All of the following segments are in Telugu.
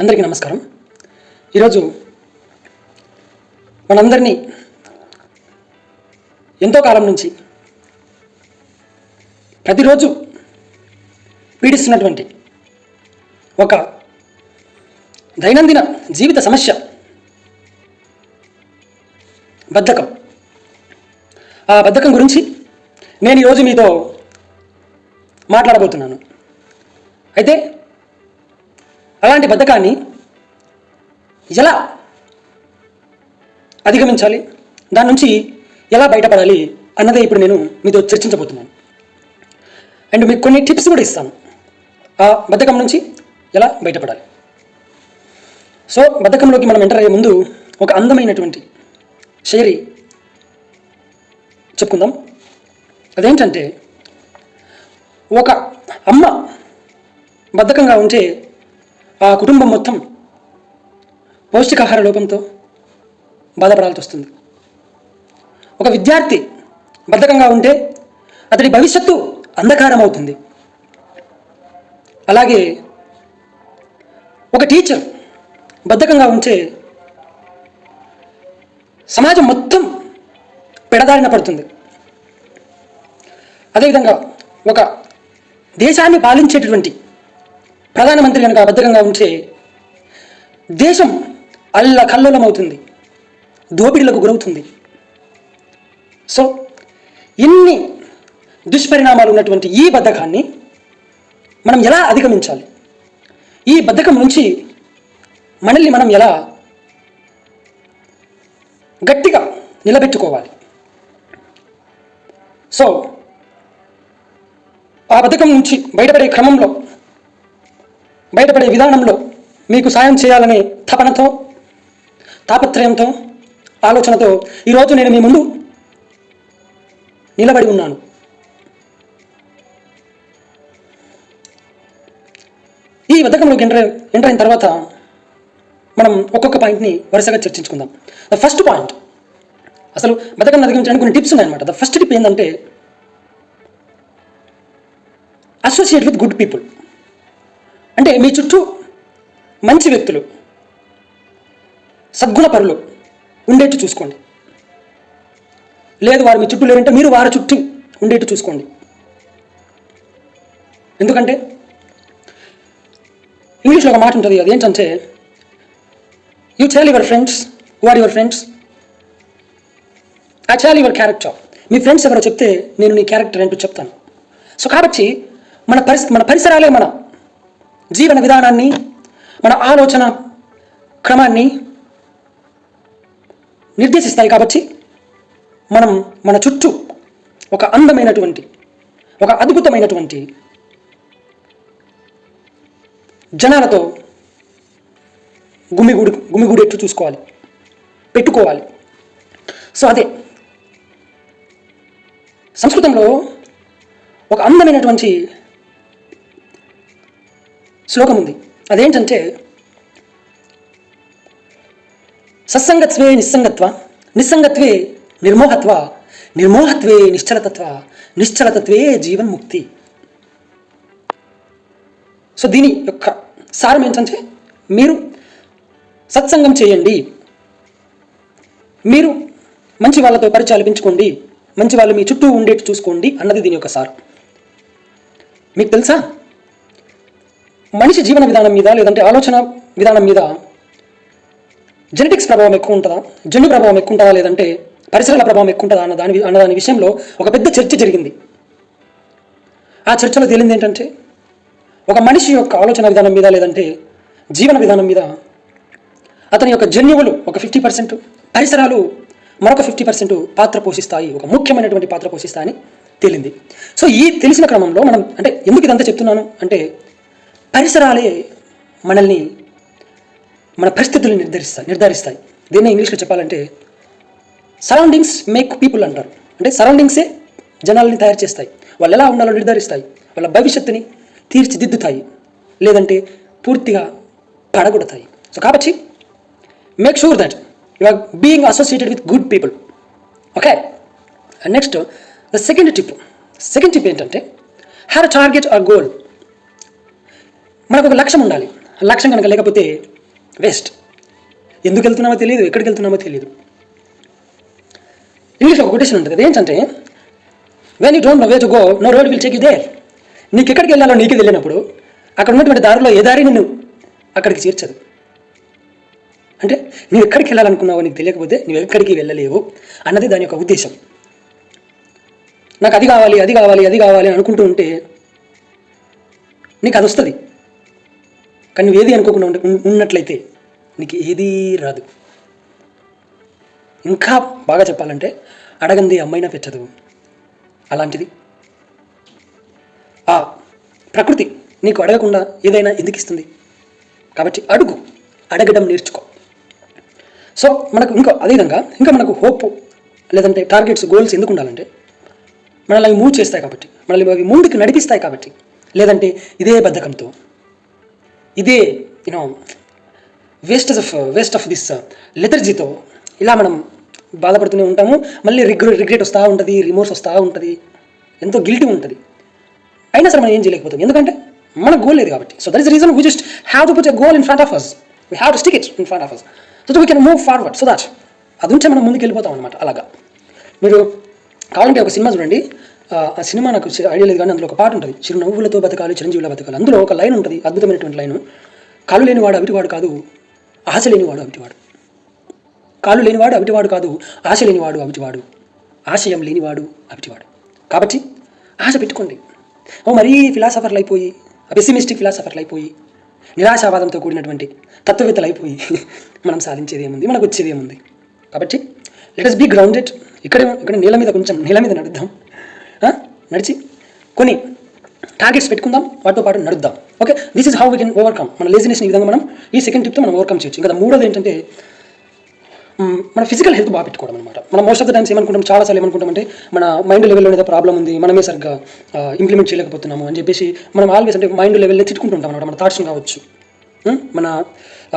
అందరికీ నమస్కారం. ఈరోజు మనందరినీ ఎంతో కాలం నుంచి ప్రతిరోజు పీడిస్తున్నటువంటి ఒక దైనందిన జీవిత సమస్య బద్ధకం. ఆ బద్ధకం గురించి నేను ఈరోజు మీతో మాట్లాడబోతున్నాను. అయితే అలాంటి బద్ధకాన్ని ఎలా అధిగమించాలి? దాని నుంచి ఎలా బయటపడాలి అన్నదే ఇప్పుడు నేను మీతో చర్చించబోతున్నాను. అండ్ మీకు కొన్ని టిప్స్ కూడా ఇస్తాను. ఆ బద్ధకం నుంచి ఎలా బయటపడాలి? సో బద్ధకంలోకి మనం ఎంటర్ అయ్యే ముందు ఒక అందమైనటువంటి షైరీ చెప్పుకుందాం. అదేంటంటే ఒక అమ్మ బద్ధకంగా ఉంటే ఆ కుటుంబం మొత్తం పౌష్టికాహార లోపంతో బాధపడాల్సి వస్తుంది. ఒక విద్యార్థి బద్ధకంగా ఉంటే అతడి భవిష్యత్తు అంధకారం అవుతుంది అలాగే ఒక టీచర్ బద్ధకంగా ఉంటే సమాజం మొత్తం పెడదారిన పడుతుంది. అదేవిధంగా ఒక దేశాన్ని పాలించేటటువంటి ప్రధానమంత్రి కనుక అభద్రంగా ఉంటే దేశం అల్ల కల్లోలమవుతుంది. దోపిడీలకు గురవుతుంది. సో ఇన్ని దుష్పరిణామాలు ఉన్నటువంటి ఈ బద్ధకాన్ని మనం ఎలా అధిగమించాలి? ఈ బద్ధకం నుంచి మనల్ని మనం ఎలా గట్టిగా నిలబెట్టుకోవాలి? సో ఆ బద్ధకం నుంచి బయటపడే క్రమంలో బయటపడే విధానంలో మీకు సాయం చేయాలనే తపనతో తాపత్రయంతో ఆలోచనతో ఈరోజు నేను మీ ముందు నిలబడి ఉన్నాను. ఈ బద్ధకంలోకి ఎంటర్ ఎంటర్ అయిన తర్వాత మనం ఒక్కొక్క పాయింట్ని వరుసగా చర్చించుకుందాం. ద ఫస్ట్ పాయింట్ అసలు బతకం అధిగమించడానికి కొన్ని టిప్స్ ఉన్నాయన్నమాట. ద ఫస్ట్ టిప్ ఏంటంటే అసోసియేట్ విత్ గుడ్ పీపుల్ అంటే మీ చుట్టూ మంచి వ్యక్తులు సద్గుణ పరులు ఉండేట్టు చూసుకోండి. లేదు వారు మీ చుట్టూ లేరంటే మీరు వారి చుట్టూ ఉండేట్టు చూసుకోండి. ఎందుకంటే ఇంగ్లీష్లో ఒక మాట ఉంటుంది అది ఏంటంటే you tell your friends what your friends I tell your character me friends ఎవరో చెప్తే నేను నీ క్యారెక్టర్ ఏంటో చెప్తాను. సో కాబట్టి మన పరిస్థితి మన పరిసరాలే మన జీవన విధానాన్ని మన ఆలోచన క్రమాన్ని నిర్దేశిస్తాయి కాబట్టి మనం మన చుట్టూ ఒక అందమైనటువంటి ఒక అద్భుతమైనటువంటి జనాలతో గుమిగూడు గుమిగుడెట్టు చూసుకోవాలి పెట్టుకోవాలి. సో అదే సంస్కృతంలో ఒక అందమైనటువంటి శ్లోకం ఉంది అదేంటంటే సత్సంగత్వే నిస్సంగత్వ నిస్సంగత్వే నిర్మోహత్వ నిర్మోహత్వే నిశ్చలతత్వ నిశ్చలతత్వే జీవన్ముక్తి. సో దీని యొక్క సారం ఏంటంటే మీరు సత్సంగం చేయండి. మీరు మంచి వాళ్ళతో పరిచయాలు పెంచుకోండి. మంచి వాళ్ళు మీ చుట్టూ ఉండేట్టు చూసుకోండి అన్నది దీని యొక్క సారం. మీకు తెలుసా? మనిషి జీవన విధానం మీద లేదంటే ఆలోచన విధానం మీద జెనెటిక్స్ ప్రభావం ఎక్కువ ఉంటుందా? జన్యు ప్రభావం ఎక్కువ ఉంటుందా? లేదంటే పరిసరాల ప్రభావం ఎక్కువ ఉంటుందా? అన్న దాని అన్న దాని విషయంలో ఒక పెద్ద చర్చ జరిగింది. ఆ చర్చలో తేలింది ఏంటంటే ఒక మనిషి యొక్క ఆలోచన విధానం మీద లేదంటే జీవన విధానం మీద అతని యొక్క జన్యువులు ఒక ఫిఫ్టీ పర్సెంట్ పరిసరాలు మరొక ఫిఫ్టీ పర్సెంట్ పాత్ర పోషిస్తాయి. ఒక ముఖ్యమైనటువంటి పాత్ర పోషిస్తాయని తేలింది. సో ఈ తెలిసిన క్రమంలో మనం అంటే ఎందుకు ఇదంతా చెప్తున్నాను? అంటే పరిసరాలే మనల్ని మన పరిస్థితులు నిర్ధారిస్తాయి నిర్ధారిస్తాయి. దీన్ని ఇంగ్లీష్లో చెప్పాలంటే సరౌండింగ్స్ మేక్ పీపుల్ అంటారు. అంటే సరౌండింగ్సే జనాల్ని తయారు చేస్తాయి. వాళ్ళు ఎలా ఉండాలో నిర్ధారిస్తాయి. వాళ్ళ భవిష్యత్తుని తీర్చిదిద్దుతాయి. లేదంటే పూర్తిగా పడగొడతాయి. సో కాబట్టి make sure that you are being associated with good people okay next the second tip second tip ఏంటంటే హ్యావ్ టార్గెట్ ఆర్ గోల్ మనకు ఒక లక్ష్యం ఉండాలి. లక్ష్యం కనుక లేకపోతే వేస్ట్. ఎందుకు వెళ్తున్నామో తెలియదు ఎక్కడికి వెళ్తున్నామో తెలియదు ఇంగ్లీష్లో ఒక కొటేషన్ ఉంటుంది. ఏంటంటే when you don't know way to go no road will check you there నీకు ఎక్కడికి వెళ్ళాలో నీకు వెళ్ళినప్పుడు అక్కడ ఉన్నటువంటి దారిలో ఏ దారి నిన్ను అక్కడికి చేర్చదు. అంటే నువ్వు ఎక్కడికి వెళ్ళాలనుకున్నావో నీకు తెలియకపోతే నువ్వు ఎక్కడికి వెళ్ళలేవు అన్నది దాని యొక్క ఉద్దేశం. నాకు అది కావాలి అది కావాలి అది కావాలి అనుకుంటూ ఉంటే నీకు అది వస్తుంది. కానీ నువ్వు ఏది అనుకోకుండా ఉండ- ఉన్నట్లయితే నీకు ఏదీ రాదు. ఇంకా బాగా చెప్పాలంటే అడగంది అమ్మైనా పెచ్చదు. అలాంటిది. ఆ ప్రకృతి నీకు అడగకుండా ఏదైనా ఎందుకు ఇస్తుంది? కాబట్టి అడుగు. అడగడం నేర్చుకో. సో మనకు ఇంకా అదేవిధంగా ఇంకా మనకు హోప్ లేదంటే టార్గెట్స్ గోల్స్ ఎందుకు ఉండాలంటే మనల్ని మూవ్ చేస్తాయి కాబట్టి మనల్ని అవి ముందుకు నడిపిస్తాయి కాబట్టి లేదంటే ఇదే బద్ధకంతో ఇదే you know waste of waste of this లెథర్జీతో ఇలా మనం బాధపడుతూనే ఉంటాము. మళ్ళీ రిగ్ర రిగ్రెట్ వస్తూ ఉంటుంది రిమోర్స్ వస్తూ ఉంటుంది. ఎంతో గిల్టీ ఉంటుంది. అయినా సరే మనం ఏం చేయలేకపోతాం. ఎందుకంటే మన గోల్ లేదు కాబట్టి. So that is reason we just have to put a goal in front of us we have to stick it in front of us so we can move forward so that అది ఉంటే మనం ముందుకు వెళ్ళిపోతాం అనమాట అలాగా. మీరు కావాలంటే ఒక సినిమా చూడండి. ఆ సినిమా నాకు ఐడియా లేదు కానీ అందులో ఒక పాట ఉంటుంది. చిరునవ్వులతో బతకాలి చిరంజీవుల బతకాలి. అందులో ఒక లైన్ ఉంటుంది అద్భుతమైనటువంటి లైన్. కాలు లేనివాడు అవిటివాడు కాదు ఆశ లేనివాడు అవిటివాడు. కాలు లేనివాడు అవిటివాడు కాదు ఆశ లేనివాడు అవిటివాడు. ఆశయం లేనివాడు అవిటివాడు. కాబట్టి ఆశ పెట్టుకోండి. ఓ మరీ ఫిలాసఫర్లు అయిపోయి పెసిమిస్టిక్ ఫిలాసఫర్లు అయిపోయి నిరాశావాదంతో కూడినటువంటి తత్వవేత్తలు అయిపోయి మనం సాధించేది ఏముంది మనకు వచ్చేది ఏముంది కాబట్టి లెట్ అస్ బీ గ్రౌండెడ్ ఇక్కడే ఇక్కడ నేల మీద కొంచెం నేల మీద నడుద్దాం. నడిచి. కొన్ని టార్గెట్స్ పెట్టుకుందాం వాటితో పాటు నడుద్దాం. Okay this is how we can overcome మన లేజినెస్ ఈ విధంగా మనం ఈ సెకండ్ టిప్తో మనం ఓవర్కమ్ చేయొచ్చు. ఇంకా మూడోది ఏంటంటే మన ఫిజికల్ హెల్త్ బాగా పెట్టుకోవడం అనమాట మనం మోస్ట్ ఆఫ్ ద టైమ్స్ ఏమనుకుంటాం చాలాసార్లు ఏమనుకుంటామంటే మన మైండ్ లెవెల్లో ఏదో ప్రాబ్లం ఉంది మనమే సరిగ్గా ఇంప్లిమెంట్ చేయలేకపోతున్నాము అని చెప్పేసి మనం ఆల్వేస్ అంటే మైండ్ లెవెల్లో తిట్టుకుంటుంటాం అనమాట మన థాట్స్ కావచ్చు. మన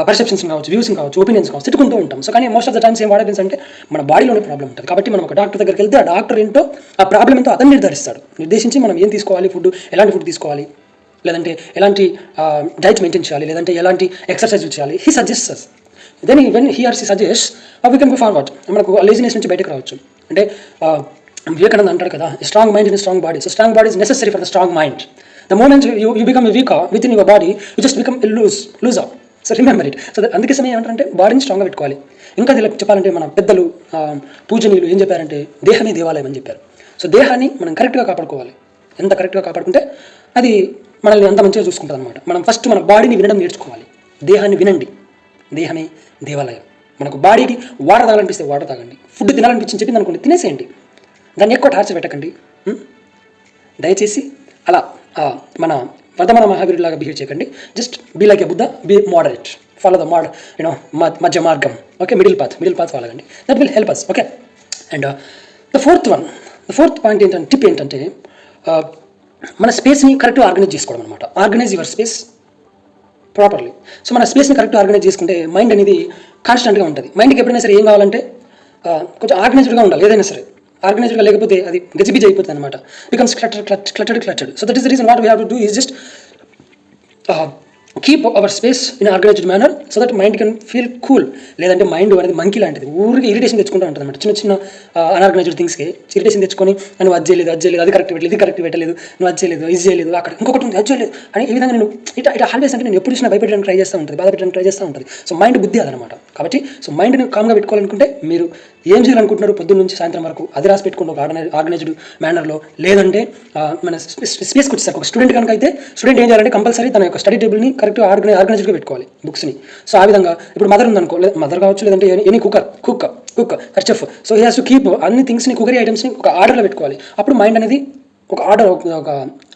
పర్సెప్షన్స్ కావచ్చు వ్యూస్ కావచ్చు ఒపీనియన్స్ కావచ్చు తిట్టుకుంటూ ఉంటాం. సో కానీ మోస్ట్ ఆఫ్ ద టైమ్స్ ఏం వాడేది అంటే మన బాడీలోనే ప్రాబ్లం ఉంటుంది. కాబట్టి మనం ఒక డాక్టర్ దగ్గరికి వెళ్తే ఆ డాక్టర్ ఏంటో ఆ ప్రాబ్లం ఏంటో అతను నిర్ధారిస్తాడు. నిర్దేశించి మనం ఏం తీసుకోవాలి ఫుడ్ ఎలాంటి ఫుడ్ తీసుకోవాలి? లేదంటే ఎలాంటి డైట్ మెయింటైన్ చేయాలి? లేదంటే ఎలాంటి ఎక్సర్సైజ్ చేయాలి? He suggests then when he or she suggest we can go forward మనకు లేజినెస్ నుంచి బయటకు రావచ్చు. అంటే వివేకానంద అంటాడు కదా strong mind in strong body so strong body is necessary for the strong mind the moment you you become weak with in your body you just become lose lose out so remember it so అందుకే సమయం ఏమంటారంటే బాడీని స్ట్రాంగ్గా పెట్టుకోవాలి. ఇంకా చెప్పాలంటే మన పెద్దలు పూజనీయులు ఏం చెప్పారంటే దేహమే దేవాలయం అని చెప్పారు. సో దేహాన్ని మనం కరెక్ట్గా కాపాడుకోవాలి. ఎంత కరెక్ట్గా కాపాడుకుంటే అది మనల్ని అంత మంచిగా చూసుకుంటుంది అనమాట మనం ఫస్ట్ మన బాడీని వినడం నేర్చుకోవాలి. దేహాన్ని వినండి. దేహమే దేవాలయం. మనకు బాడీకి వాటర్ తాగాలనిపిస్తే వాటర్ తాగండి. ఫుడ్ తినాలనిపించింది చెప్పింది అనుకోండి తినేసేయండి. దాన్ని ఎక్కువ టార్చర్ పెట్టకండి. దయచేసి అలా మన వర్ధమాన మహావీరులాగా బిహేవ్ చేయకండి. Just be like a Buddha be moderate follow the mode you know మధ్య మార్గం okay middle path middle path follow అండి that will help us okay and the fourth one the fourth point ఏంటంటే టిప్ ఏంటంటే uh, మన స్పేస్ని కరెక్ట్గా ఆర్గనైజ్ చేసుకోవడం అనమాట organize your space properly so మన స్పేస్ని కరెక్ట్ ఆర్గనైజ్ చేసుకుంటే మైండ్ అనేది కాన్స్టెంట్గా ఉంటుంది. మైండ్కి ఎప్పుడైనా సరే ఏం కావాలంటే uh, కొంచెం ఆర్గనైజ్డ్గా ఉండాలి ఏదైనా సరే. ఆర్గనైజ్డ్గా లేకపోతే అది గజిబిజి అయిపోతుంది అనమాట becomes clutter cluttered cluttered so that is the reason what we have to do is just keep our space in organized manner so that mind can feel cool లేదంటే మైండ్ అనేది మంకీ లాంటిది. ఊరికి ఇరిటేషన్ తెచ్చుకుంటూ ఉంటుంది అనమాట చిన్న చిన్న అన్ఆర్గనైజ్డ్ థింగ్స్కి ఇరిటేషన్ తెచ్చుకొని నువ్వు అది చేయలేదు అది చేయలేదు అది కరెక్ట్ పెట్టలేదు ఇది కరెక్ట్ పెట్టలేదు నువ్వు అది చేయలేదు ఇది చేయలేదు అక్కడ ఇంకొకటి ఉంది అది చేయలేదు అని ఈ విధంగా నేను ఇట్లా ఇట్లా ఆల్వేస్ అంటే నేను ఎప్పుడు చూసినా భయపెట్టడానికి ట్రై చేస్తూ ఉంటుంది బాధపెట్టడానికి ట్రై చేస్తూ ఉంటుంది. సో మైండ్ బుద్ధి అదనమాట. కాబట్టి సో మైండ్ని కామ్గా పెట్టుకోవాలనుకుంటే మీరు ఏం చేయాలనుకుంటున్నారు పొద్దున్న నుంచి సాయంత్రం వరకు అది రాసి పెట్టుకుంటే ఒక ఆర్గనైజ్ ఆర్గనైజ్డ్ మేనర్లో లేదంటే మన స్పేస్కి వచ్చేసరికి ఒక స్టూడెంట్ కనుక అయితే స్టూడెంట్ ఏం చేయాలంటే కంపల్సరీ తన యొక్క స్టడీ టేబుల్ని కరెక్ట్గా ఆర్గనైజ్ ఆర్గనైజ్డ్గా పెట్టుకోవాలి బుక్స్ని. సో ఆ విధంగా ఇప్పుడు మదర్ ఉందనుకో మదర్ కావచ్చు లేదంటే any cooker cook cook her chef. So he has to keep అన్ని థింగ్స్ని కుకరీ ఐటమ్స్ని ఒక ఆర్డర్లో పెట్టుకోవాలి. అప్పుడు మైండ్ అనేది ఒక ఆర్డర్ ఒక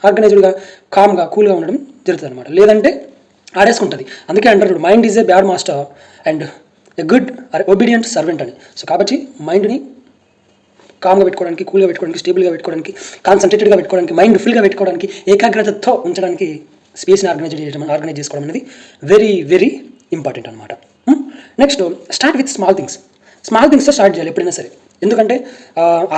ఆర్గనైజ్డ్గా కామ్గా కూల్గా ఉండడం జరుగుతుంది అనమాట లేదంటే ఆడేసుకుంటుంది. అందుకే అంటారు mind is a bad master and a good obedient servant అని. సో కాబట్టి మైండ్ని కామ్గా పెట్టుకోవడానికి కూల్గా పెట్టుకోవడానికి స్టేబుల్గా పెట్టుకోవడానికి కాన్సన్ట్రేటెడ్గా పెట్టుకోవడానికి మైండ్ ఫుల్గా పెట్టుకోవడానికి ఏకాగ్రతతో ఉంచడానికి స్పేస్ని ఆర్గనైజ్ చేయడం ఆర్గనైజ్ చేసుకోవడం అనేది వెరీ వెరీ ఇంపార్టెంట్ అనమాట next start with small things small థింగ్స్తో start చేయాలి ఎప్పుడైనా సరే. ఎందుకంటే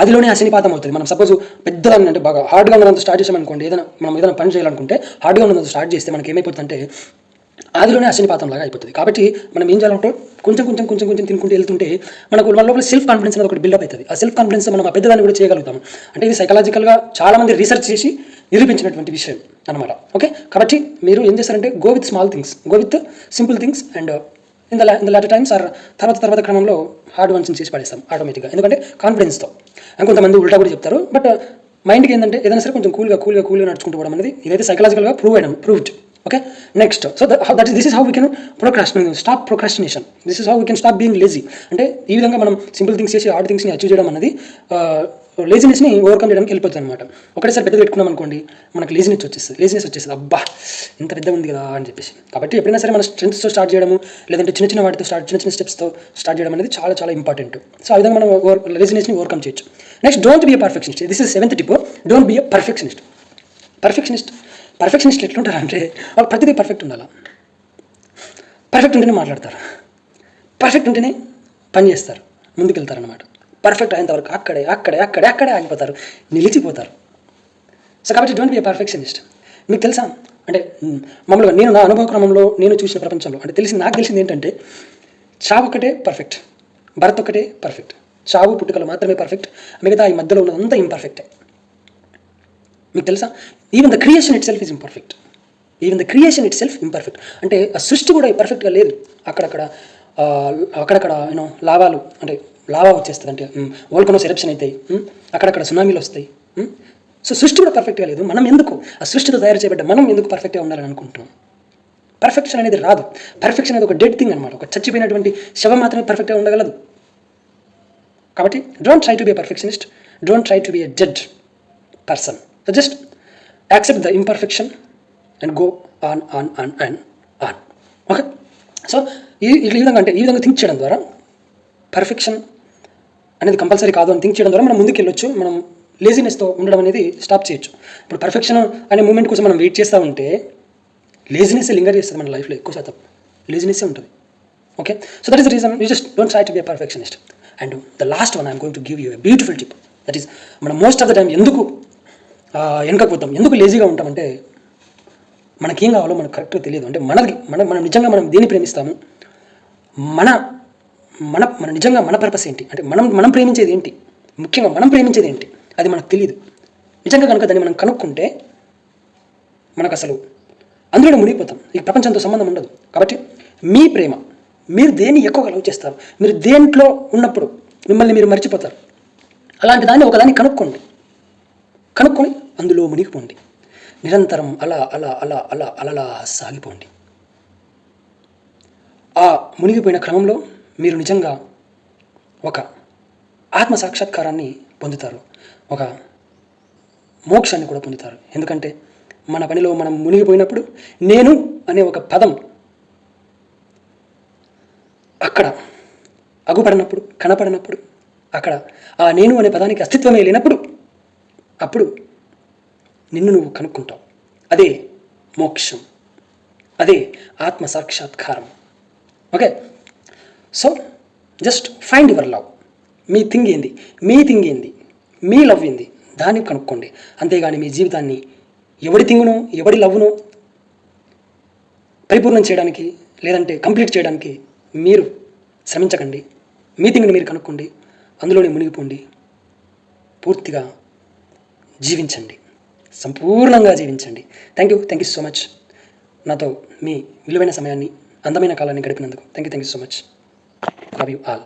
అదిలోనే ఆదిలోనే అశనిపాతం అవుతుంది. మనం సపోజ్ పెద్దగా అంటే బాగా హార్డ్గా ఉన్నంత స్టార్ట్ చేసామనుకోండి ఏదైనా మనం ఏదైనా పని చేయాలనుకుంటే హార్డ్గా ఉన్నంత స్టార్ట్ చేస్తే మనకి ఏమైపోతుందంటే ఆదిలోనే అశనిపాతం లాగా అయిపోతుంది. కాబట్టి మనం ఏం చేయాలంటే కొంచెం కొంచెం కొంచెం కొంచెం తినుకుంటూ వెళ్తుంటే మనకు మన లోపల సెల్ఫ్ కాన్ఫిడెన్స్ అనేది ఒకటి బిల్డప్ అవుతుంది. ఆ సెల్ఫ్ కాన్ఫిడెన్స్ మనం ఆ పెద్దదాన్ని కూడా చేయగలుగుతాం. అంటే ఇది సైకలాజికల్గా చాలామంది రీసెర్చ్ చేసి నిరూపించినటువంటి విషయం అనమాట ఓకే కాబట్టి మీరు ఏం చేస్తారంటే go with small things go with simple things and in the in the later times or తర్వాత తర్వాత క్రమంలో హార్డ్ వన్స్ చేసి పడేస్తాం ఆటోమేటిక్గా ఎందుకంటే కాన్ఫిడెన్స్తో కొంతమంది ఉల్టా కూడా చెప్తారు బట్ మైండ్కి uh, ఏంటంటే ఏదైనా సరే కొంచెం కూల్గా కూల్గా కూల్గా నడుచుకుంటూ పోవడం అనేది ఇదైతే సైకలాజికల్గా prove అయ్యడం proved okay next so that this is how we can procrastination stop procrastination this is how we can stop being lazy అంటే ఈ విధంగా మనం సింపుల్ థింగ్స్ చేసి హార్డ్ థింగ్స్ని అచీవ్ చేయడం అనేది uh, లేజినెస్ని ఓవర్కమ్ చేయడానికి వెళ్ళిపోతుంది అనమాట ఒకటేసారి పెద్దగా పెట్టుకున్నాం అనుకోండి మనకు లేజినెస్ వచ్చేస్తుంది. లేజినెస్ వచ్చేస్తుంది. అబ్బా ఇంత పెద్ద ఉంది కదా అని చెప్పేసి. కాబట్టి ఎప్పుడైనా సరే మన స్ట్రెంత్స్తో స్టార్ట్ చేయడము లేదంటే చిన్న చిన్న వాటితో స్టార్ట్ చిన్న చిన్న స్టెప్స్తో స్టార్ట్ చేయడం అనేది చాలా చాలా ఇంపార్టెంట్ సో ఆ విధంగా మనం లేజినెస్ని ఓవర్కమ్ చేయొచ్చు. Next don't be a perfectionist this is seventh tip don't be a perfectionist perfectionist perfectionist ఎట్లుంటారు అంటే వాళ్ళు ప్రతిదీ పర్ఫెక్ట్ ఉండాలా? పర్ఫెక్ట్ ఉంటేనే మాట్లాడతారు. పర్ఫెక్ట్ ఉంటేనే పని చేస్తారు. ముందుకెళ్తారనమాట పర్ఫెక్ట్ అయ్యేంతవరకు అక్కడే అక్కడే అక్కడే అక్కడే ఆగిపోతారు. నిలిచిపోతారు. సో కాబట్టి డోంట్ బి పర్ఫెక్షనిస్ట్ మీకు తెలుసా? అంటే మామూలుగా నేను నా అనుభవ క్రమంలో నేను చూసిన ప్రపంచంలో అంటే తెలిసి నాకు తెలిసింది ఏంటంటే చావు ఒకటే పర్ఫెక్ట్ భరత్ ఒకటే పర్ఫెక్ట్ చావు పుట్టుకలు మాత్రమే పర్ఫెక్ట్ మిగతా ఈ మధ్యలో ఉన్నదంతా ఇంపర్ఫెక్టే మీకు తెలుసా? Even the creation itself is imperfect even the creation itself imperfect అంటే ఆ సృష్టి కూడా పర్ఫెక్ట్గా లేదు. అక్కడక్కడ అక్కడక్కడ యూనో లాభాలు అంటే లావా వచ్చేస్తుంది అంటే వోల్కనోస్ ఎరప్షన్ అవుతాయి అక్కడక్కడ సునామీలు వస్తాయి. సో సృష్టి కూడా పర్ఫెక్ట్గా లేదు. మనం ఎందుకు ఆ సృష్టితో తయారు చేయబడ్డ మనం ఎందుకు పర్ఫెక్ట్గా ఉండాలని అనుకుంటున్నాం? పర్ఫెక్షన్ అనేది రాదు. పర్ఫెక్షన్ అనేది ఒక డెడ్ థింగ్ అనమాట ఒక చచ్చిపోయినటువంటి శవం మాత్రమే పర్ఫెక్ట్గా ఉండగలదు. కాబట్టి don't try to be perfectionist don't try to be a judge person so just accept the imperfection and go on on on and on okay so ఈ ఈ విధంగా అంటే ఈ విధంగా థింక్ చేయడం ద్వారా పర్ఫెక్షన్ అనేది కంపల్సరీ కాదు అని థింక్ చేయడం ద్వారా మనం ముందుకు వెళ్ళొచ్చు మనం లేజినెస్తో ఉండడం అనేది స్టాప్ చేయొచ్చు. ఇప్పుడు పర్ఫెక్షన్ అనే మూమెంట్ కోసం మనం వెయిట్ చేస్తూ ఉంటే లేజినెస్ లింగర్ చేస్తుంది మన లైఫ్లో ఎక్కువ శాతం. లేజినెస్సే ఉంటుంది. Okay so that is the reason you just don't try to be perfectionist and the last one I'm going to give you a beautiful tip that is మనం మోస్ట్ ఆఫ్ ద టైం ఎందుకు వెనకపోతాం ఎందుకు లేజీగా ఉంటామంటే మనకేం కావాలో మనకు కరెక్ట్గా తెలియదు. అంటే మనకి మన మనం నిజంగా మనం దేన్ని ప్రేమిస్తాము? మన మన మన నిజంగా మన పర్పస్ ఏంటి? అంటే మనం మనం ప్రేమించేది ఏంటి? ముఖ్యంగా మనం ప్రేమించేది ఏంటి? అది మనకు తెలియదు నిజంగా కనుక దాన్ని మనం కనుక్కుంటే మనకు అసలు అందులో మునిగిపోతాం. ఈ ప్రపంచంతో సంబంధం ఉండదు. కాబట్టి మీ ప్రేమ మీరు దేన్ని ఎక్కువగా లవ్ చేస్తారు? మీరు దేంట్లో ఉన్నప్పుడు మిమ్మల్ని మీరు మర్చిపోతారు? అలాంటి దాన్ని ఒకదాన్ని కనుక్కోండి. కనుక్కొని అందులో మునిగిపోండి. నిరంతరం అలా అలా అలా అలా అలలా సాగిపోండి. ఆ మునిగిపోయిన క్రమంలో మీరు నిజంగా ఒక ఆత్మ సాక్షాత్కారాన్ని పొందుతారు. ఒక మోక్షాన్ని కూడా పొందుతారు. ఎందుకంటే మన పనిలో మనం మునిగిపోయినప్పుడు నేను అనే ఒక పదం అక్కడ అగుపడినప్పుడు కనపడినప్పుడు అక్కడ ఆ నేను అనే పదానికి అస్తిత్వమే లేనప్పుడు అప్పుడు నిన్ను నువ్వు కనుక్కుంటావు. అదే మోక్షం. అదే ఆత్మ సాక్షాత్కారం. Okay? So just find your love me thing ఏంది? మీ థింగ్ ఏంది? మీ లవ్ ఏంది? దాన్ని కనుక్కోండి. అంతేగాని మీ జీవితాన్ని ఎవడి థింగును ఎవడి లవ్ను పరిపూర్ణం చేయడానికి లేదంటే కంప్లీట్ చేయడానికి మీరు శ్రమించకండి. మీ థింగ్ని మీరు కనుక్కోండి. అందులోనే మునిగిపోండి. పూర్తిగా జీవించండి. సంపూర్ణంగా జీవించండి. Thank you thank you so much నాతో మీ విలువైన సమయాన్ని అందమైన కాలాన్ని గడిపినందుకు. Thank you thank you so much love you all